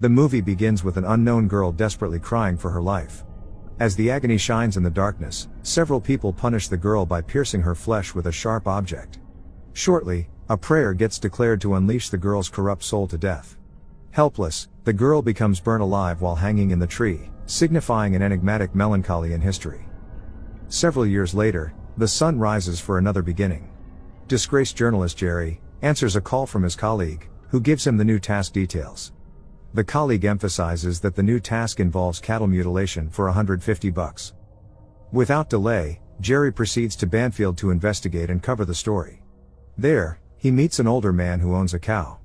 The movie begins with an unknown girl desperately crying for her life. As the agony shines in the darkness, several people punish the girl by piercing her flesh with a sharp object. Shortly, a prayer gets declared to unleash the girl's corrupt soul to death. Helpless, the girl becomes burnt alive while hanging in the tree, signifying an enigmatic melancholy in history. Several years later, the sun rises for another beginning. Disgraced journalist Jerry answers a call from his colleague, who gives him the new task details. The colleague emphasizes that the new task involves cattle mutilation for 150 bucks. Without delay, Jerry proceeds to Banfield to investigate and cover the story. There, he meets an older man who owns a cow.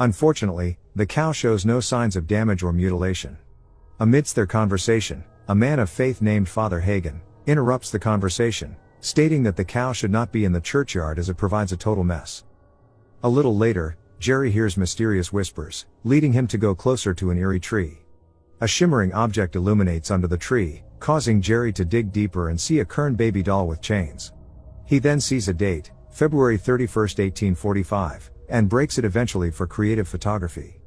Unfortunately, the cow shows no signs of damage or mutilation. Amidst their conversation, a man of faith named Father Hagen interrupts the conversation, stating that the cow should not be in the churchyard as it provides a total mess. A little later, Jerry hears mysterious whispers, leading him to go closer to an eerie tree. A shimmering object illuminates under the tree, causing Jerry to dig deeper and see a Kern baby doll with chains. He then sees a date, February 31, 1845, and breaks it eventually for creative photography.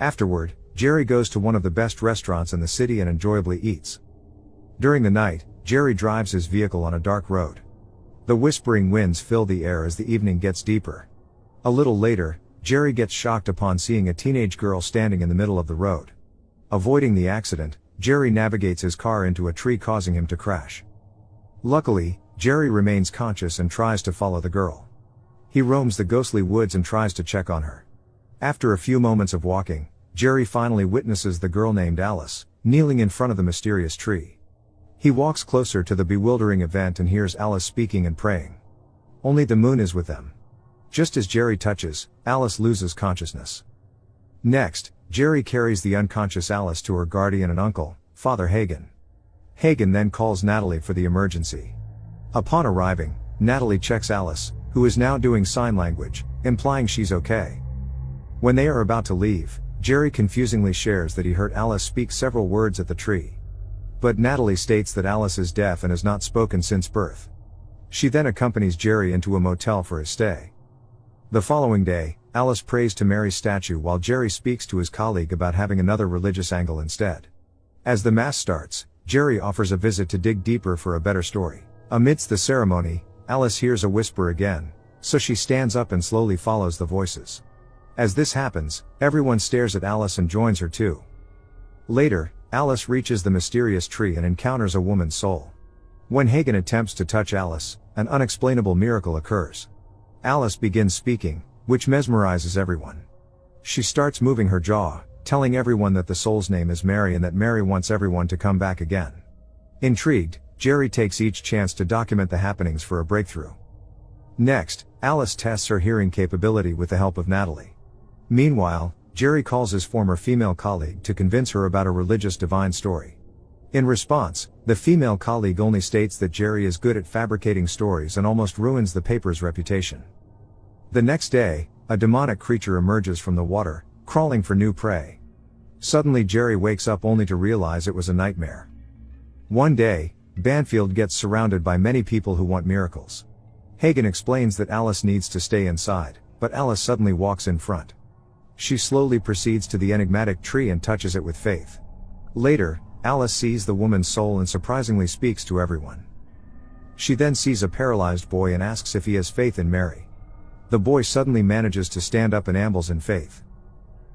Afterward, Jerry goes to one of the best restaurants in the city and enjoyably eats. During the night, Jerry drives his vehicle on a dark road. The whispering winds fill the air as the evening gets deeper. A little later, Jerry gets shocked upon seeing a teenage girl standing in the middle of the road. Avoiding the accident, Jerry navigates his car into a tree causing him to crash. Luckily, Jerry remains conscious and tries to follow the girl. He roams the ghostly woods and tries to check on her. After a few moments of walking, Jerry finally witnesses the girl named Alice, kneeling in front of the mysterious tree. He walks closer to the bewildering event and hears Alice speaking and praying. Only the moon is with them. Just as Jerry touches, Alice loses consciousness. Next, Jerry carries the unconscious Alice to her guardian and uncle, Father Hagen. Hagen then calls Natalie for the emergency. Upon arriving, Natalie checks Alice, who is now doing sign language, implying she's okay. When they are about to leave, Jerry confusingly shares that he heard Alice speak several words at the tree. But Natalie states that Alice is deaf and has not spoken since birth. She then accompanies Jerry into a motel for his stay. The following day, Alice prays to Mary's statue while Jerry speaks to his colleague about having another religious angle instead. As the Mass starts, Jerry offers a visit to dig deeper for a better story. Amidst the ceremony, Alice hears a whisper again, so she stands up and slowly follows the voices. As this happens, everyone stares at Alice and joins her too. Later, Alice reaches the mysterious tree and encounters a woman's soul. When Hagen attempts to touch Alice, an unexplainable miracle occurs. Alice begins speaking, which mesmerizes everyone. She starts moving her jaw, telling everyone that the soul's name is Mary and that Mary wants everyone to come back again. Intrigued, Jerry takes each chance to document the happenings for a breakthrough. Next, Alice tests her hearing capability with the help of Natalie. Meanwhile, Jerry calls his former female colleague to convince her about a religious divine story. In response, the female colleague only states that Jerry is good at fabricating stories and almost ruins the paper's reputation. The next day, a demonic creature emerges from the water, crawling for new prey. Suddenly Jerry wakes up only to realize it was a nightmare. One day, Banfield gets surrounded by many people who want miracles. Hagen explains that Alice needs to stay inside, but Alice suddenly walks in front. She slowly proceeds to the enigmatic tree and touches it with faith. Later, Alice sees the woman's soul and surprisingly speaks to everyone. She then sees a paralyzed boy and asks if he has faith in Mary. The boy suddenly manages to stand up and ambles in faith.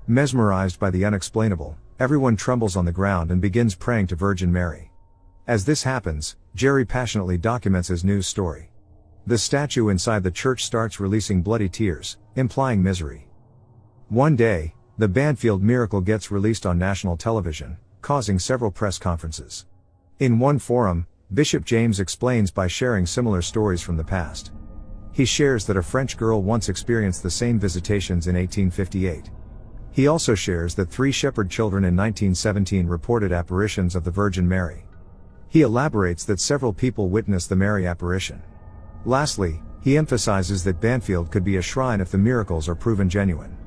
Mesmerized by the unexplainable, everyone trembles on the ground and begins praying to Virgin Mary. As this happens, Jerry passionately documents his news story. The statue inside the church starts releasing bloody tears, implying misery. One day, the Banfield miracle gets released on national television, causing several press conferences. In one forum, Bishop James explains by sharing similar stories from the past. He shares that a French girl once experienced the same visitations in 1858. He also shares that three shepherd children in 1917 reported apparitions of the Virgin Mary. He elaborates that several people witnessed the Mary apparition. Lastly, he emphasizes that Banfield could be a shrine if the miracles are proven genuine.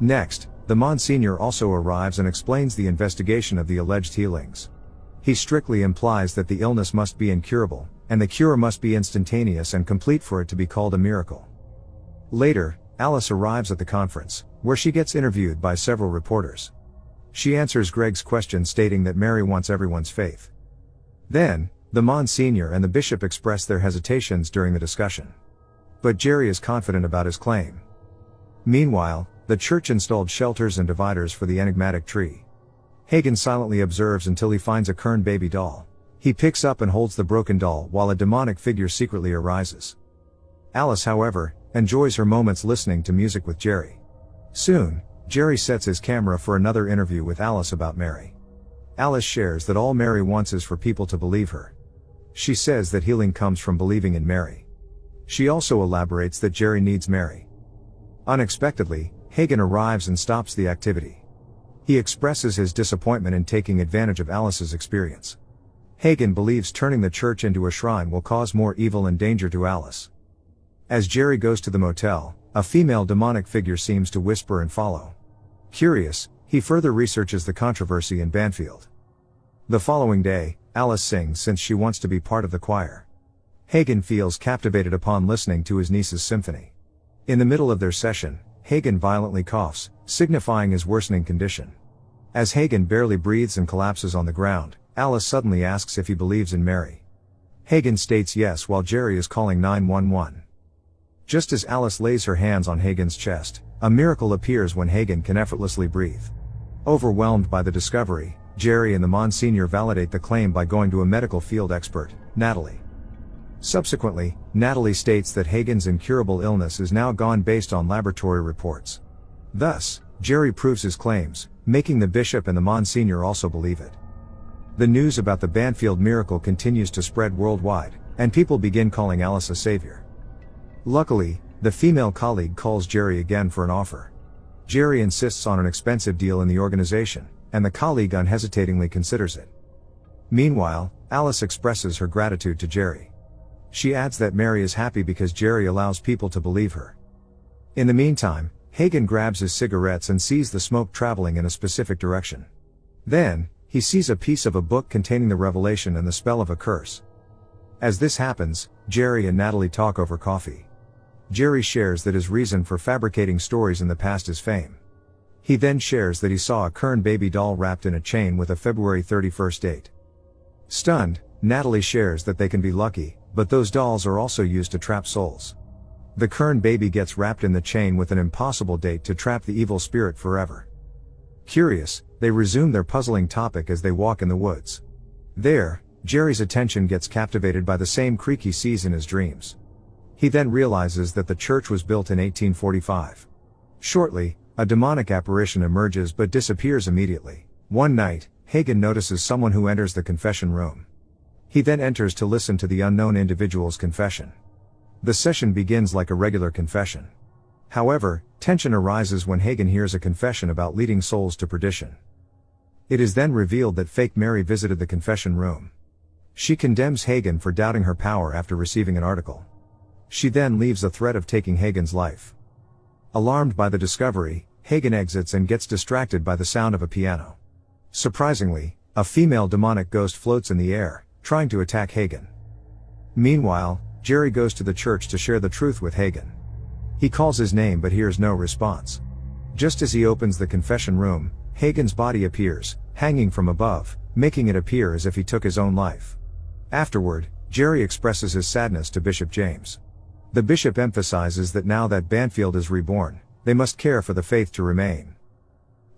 Next, the Monsignor also arrives and explains the investigation of the alleged healings. He strictly implies that the illness must be incurable, and the cure must be instantaneous and complete for it to be called a miracle. Later, Alice arrives at the conference, where she gets interviewed by several reporters. She answers Greg's question stating that Mary wants everyone's faith. Then, the Monsignor and the Bishop express their hesitations during the discussion. But Jerry is confident about his claim. Meanwhile, the church installed shelters and dividers for the enigmatic tree. Hagen silently observes until he finds a Kern baby doll. He picks up and holds the broken doll while a demonic figure secretly arises. Alice, however, enjoys her moments listening to music with Jerry. Soon, Jerry sets his camera for another interview with Alice about Mary. Alice shares that all Mary wants is for people to believe her. She says that healing comes from believing in Mary. She also elaborates that Jerry needs Mary. Unexpectedly, Hagen arrives and stops the activity. He expresses his disappointment in taking advantage of Alice's experience. Hagen believes turning the church into a shrine will cause more evil and danger to Alice. As Jerry goes to the motel, a female demonic figure seems to whisper and follow. Curious, he further researches the controversy in Banfield. The following day, Alice sings since she wants to be part of the choir. Hagen feels captivated upon listening to his niece's symphony. In the middle of their session, Hagen violently coughs, signifying his worsening condition. As Hagen barely breathes and collapses on the ground, Alice suddenly asks if he believes in Mary. Hagen states yes while Jerry is calling 911. Just as Alice lays her hands on Hagen's chest, a miracle appears when Hagen can effortlessly breathe. Overwhelmed by the discovery, Jerry and the Monsignor validate the claim by going to a medical field expert, Natalie. Subsequently, Natalie states that Hagen's incurable illness is now gone based on laboratory reports. Thus, Jerry proves his claims, making the bishop and the Monsignor also believe it. The news about the Banfield miracle continues to spread worldwide, and people begin calling Alice a savior. Luckily, the female colleague calls Jerry again for an offer. Jerry insists on an expensive deal in the organization, and the colleague unhesitatingly considers it. Meanwhile, Alice expresses her gratitude to Jerry. She adds that Mary is happy because Jerry allows people to believe her. In the meantime, Hagen grabs his cigarettes and sees the smoke traveling in a specific direction. Then, he sees a piece of a book containing the revelation and the spell of a curse. As this happens, Jerry and Natalie talk over coffee. Jerry shares that his reason for fabricating stories in the past is fame. He then shares that he saw a Kern baby doll wrapped in a chain with a February 31st date. Stunned, Natalie shares that they can be lucky, but those dolls are also used to trap souls. The Kern baby gets wrapped in the chain with an impossible date to trap the evil spirit forever. Curious, they resume their puzzling topic as they walk in the woods. There, Jerry's attention gets captivated by the same creek he sees in his dreams. He then realizes that the church was built in 1845. Shortly, a demonic apparition emerges but disappears immediately. One night, Hagen notices someone who enters the confession room. He then enters to listen to the unknown individual's confession. The session begins like a regular confession. However, tension arises when Hagen hears a confession about leading souls to perdition. It is then revealed that fake Mary visited the confession room. She condemns Hagen for doubting her power after receiving an article. She then leaves a threat of taking Hagen's life. Alarmed by the discovery, Hagen exits and gets distracted by the sound of a piano. Surprisingly, a female demonic ghost floats in the air, trying to attack Hagen. Meanwhile, Jerry goes to the church to share the truth with Hagen. He calls his name but hears no response. Just as he opens the confession room, Hagen's body appears, hanging from above, making it appear as if he took his own life. Afterward, Jerry expresses his sadness to Bishop James. The bishop emphasizes that now that Banfield is reborn, they must care for the faith to remain.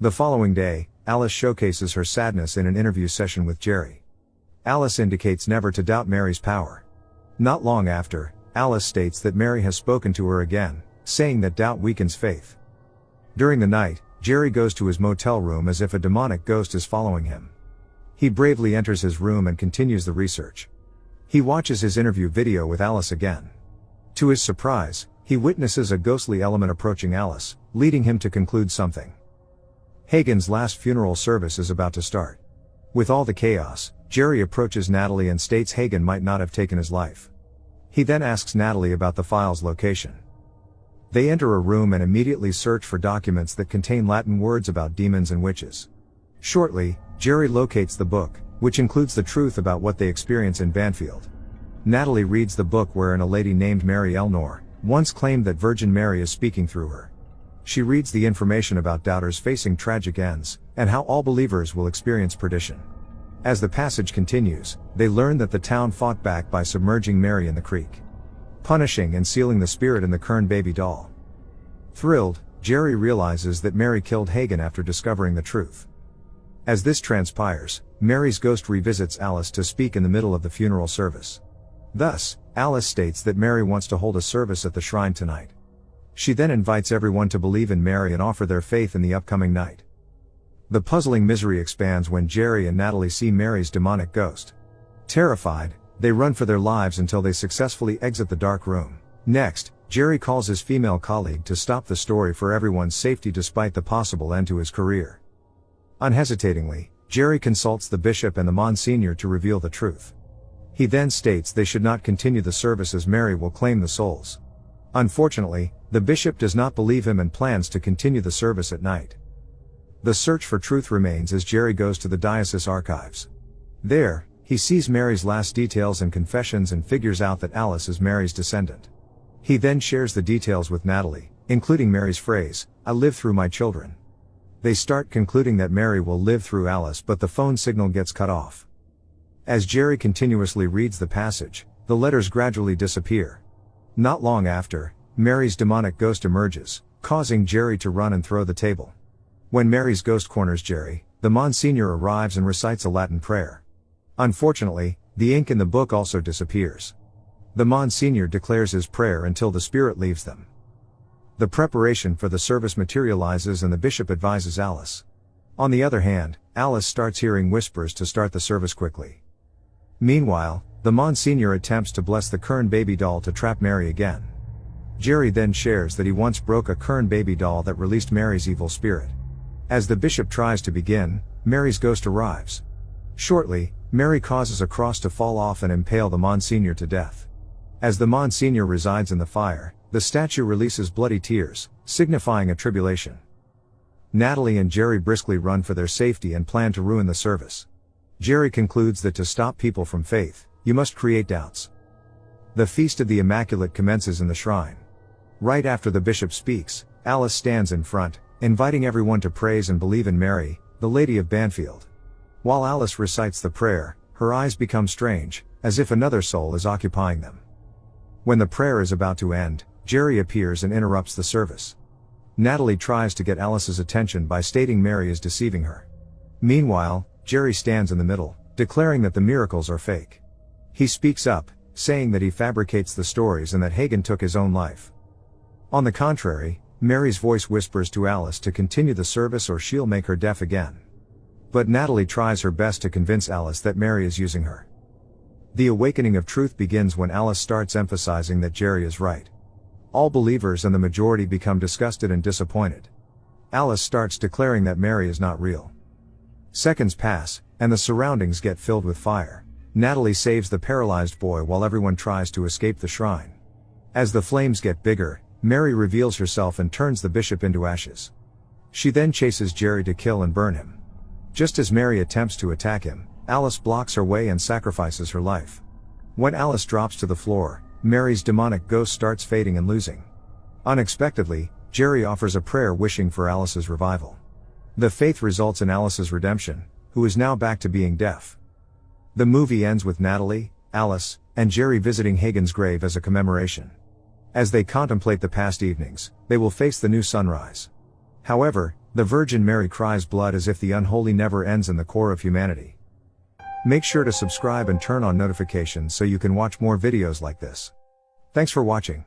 The following day, Alice showcases her sadness in an interview session with Jerry. Alice indicates never to doubt Mary's power. Not long after, Alice states that Mary has spoken to her again, saying that doubt weakens faith. During the night, Jerry goes to his motel room as if a demonic ghost is following him. He bravely enters his room and continues the research. He watches his interview video with Alice again. To his surprise, he witnesses a ghostly element approaching Alice, leading him to conclude something. Hagen's last funeral service is about to start. With all the chaos, Jerry approaches Natalie and states Hagen might not have taken his life. He then asks Natalie about the file's location. They enter a room and immediately search for documents that contain Latin words about demons and witches. Shortly, Jerry locates the book, which includes the truth about what they experience in Banfield. Natalie reads the book wherein a lady named Mary Elnor once claimed that Virgin Mary is speaking through her. She reads the information about doubters facing tragic ends, and how all believers will experience perdition. As the passage continues, they learn that the town fought back by submerging Mary in the creek, punishing and sealing the spirit in the Kern baby doll. Thrilled, Jerry realizes that Mary killed Hagen after discovering the truth. As this transpires, Mary's ghost revisits Alice to speak in the middle of the funeral service. Thus, Alice states that Mary wants to hold a service at the shrine tonight. She then invites everyone to believe in Mary and offer their faith in the upcoming night. The puzzling misery expands when Jerry and Natalie see Mary's demonic ghost. Terrified, they run for their lives until they successfully exit the dark room. Next, Jerry calls his female colleague to stop the story for everyone's safety despite the possible end to his career. Unhesitatingly, Jerry consults the bishop and the Monsignor to reveal the truth. He then states they should not continue the service as Mary will claim the souls. Unfortunately, the bishop does not believe him and plans to continue the service at night. The search for truth remains as Jerry goes to the diocese archives. There, he sees Mary's last details and confessions and figures out that Alice is Mary's descendant. He then shares the details with Natalie, including Mary's phrase, I live through my children. They start concluding that Mary will live through Alice but the phone signal gets cut off. As Jerry continuously reads the passage, the letters gradually disappear. Not long after, Mary's demonic ghost emerges, causing Jerry to run and throw the table. When Mary's ghost corners Jerry, the Monsignor arrives and recites a Latin prayer. Unfortunately, the ink in the book also disappears. The Monsignor declares his prayer until the spirit leaves them. The preparation for the service materializes and the bishop advises Alice. On the other hand, Alice starts hearing whispers to start the service quickly. Meanwhile, the Monsignor attempts to bless the Kern baby doll to trap Mary again. Jerry then shares that he once broke a Kern baby doll that released Mary's evil spirit. As the bishop tries to begin, Mary's ghost arrives. Shortly, Mary causes a cross to fall off and impale the Monsignor to death. As the Monsignor resides in the fire, the statue releases bloody tears, signifying a tribulation. Natalie and Jerry briskly run for their safety and plan to ruin the service. Jerry concludes that to stop people from faith, you must create doubts. The Feast of the Immaculate commences in the shrine. Right after the bishop speaks, Alice stands in front, inviting everyone to praise and believe in Mary, the Lady of Banfield. While Alice recites the prayer, her eyes become strange, as if another soul is occupying them. When the prayer is about to end, Jerry appears and interrupts the service. Natalie tries to get Alice's attention by stating Mary is deceiving her. Meanwhile, Jerry stands in the middle, declaring that the miracles are fake. He speaks up, saying that he fabricates the stories and that Hagen took his own life. On the contrary, Mary's voice whispers to Alice to continue the service or she'll make her deaf again. But Natalie tries her best to convince Alice that Mary is using her. The awakening of truth begins when Alice starts emphasizing that Jerry is right. All believers and the majority become disgusted and disappointed. Alice starts declaring that Mary is not real. Seconds pass, and the surroundings get filled with fire. Natalie saves the paralyzed boy while everyone tries to escape the shrine. As the flames get bigger, Mary reveals herself and turns the bishop into ashes. She then chases Jerry to kill and burn him. Just as Mary attempts to attack him, Alice blocks her way and sacrifices her life. When Alice drops to the floor, Mary's demonic ghost starts fading and losing. Unexpectedly, Jerry offers a prayer wishing for Alice's revival. The faith results in Alice's redemption, who is now back to being deaf. The movie ends with Natalie, Alice, and Jerry visiting Hagen's grave as a commemoration. As they contemplate the past evenings, they will face the new sunrise. However, the Virgin Mary cries blood as if the unholy never ends in the core of humanity. Make sure to subscribe and turn on notifications so you can watch more videos like this. Thanks for watching.